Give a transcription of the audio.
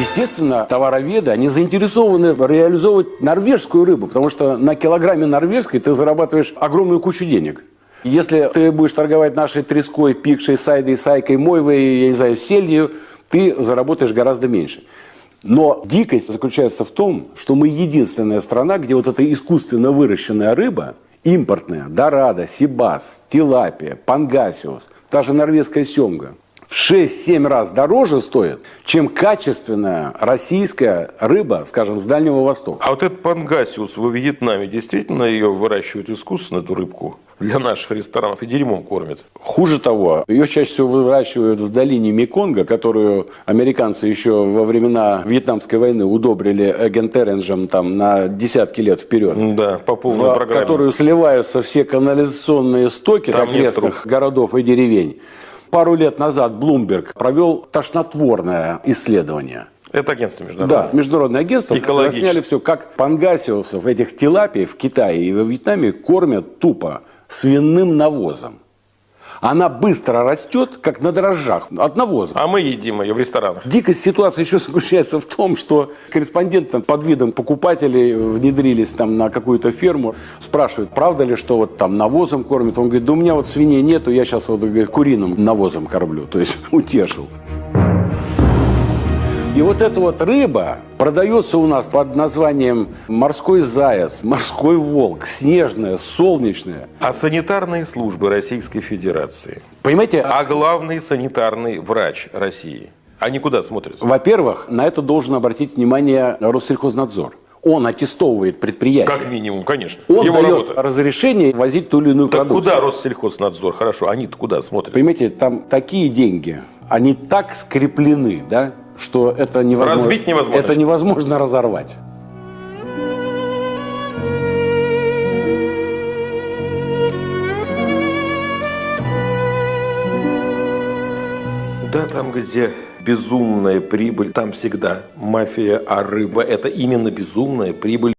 Естественно, товароведы, они заинтересованы реализовывать норвежскую рыбу, потому что на килограмме норвежской ты зарабатываешь огромную кучу денег. Если ты будешь торговать нашей треской, пикшей, сайдой, сайкой, мойвой, я не знаю, сельдью, ты заработаешь гораздо меньше. Но дикость заключается в том, что мы единственная страна, где вот эта искусственно выращенная рыба, импортная, дорада, сибас, тилапия, пангасиус, та же норвежская семга, в 6-7 раз дороже стоит, чем качественная российская рыба, скажем, с Дальнего Востока. А вот этот пангасиус во Вьетнаме действительно ее выращивают искусственно, эту рыбку, для наших ресторанов и дерьмом кормят? Хуже того, ее чаще всего выращивают в долине Меконга, которую американцы еще во времена Вьетнамской войны удобрили эгентеренджем там на десятки лет вперед. Да, по полной в программе. которую сливаются все канализационные стоки Там окрестных городов и деревень. Пару лет назад Блумберг провел тошнотворное исследование. Это агентство международное. Да, международное агентство Экологическое. засняли все, как пангасиусов, этих тилапий в Китае и во Вьетнаме кормят тупо свиным навозом. Она быстро растет, как на дрожжах, от навоза. А мы едим ее в ресторанах. Дикость ситуации еще заключается в том, что корреспонденты под видом покупателей внедрились там на какую-то ферму, спрашивают, правда ли, что вот там навозом кормят. Он говорит, да у меня вот свиней нету, я сейчас вот говорит, куриным навозом кормлю. То есть утешил. И вот эта вот рыба продается у нас под названием морской заяц, морской волк, снежная, солнечная. А санитарные службы Российской Федерации, Понимаете, а главный санитарный врач России, они куда смотрят? во-первых, на это должен обратить внимание Россельхознадзор. Он аттестовывает предприятие. Как минимум, конечно. Он Его дает работа. разрешение возить ту или иную Так продукцию. куда Россельхознадзор? Хорошо, они-то куда смотрят? Понимаете, там такие деньги, они так скреплены, да, что это невозможно. Разбить невозможно. Это невозможно разорвать. Да, там, где безумная прибыль, там всегда мафия, а рыба – это именно безумная прибыль.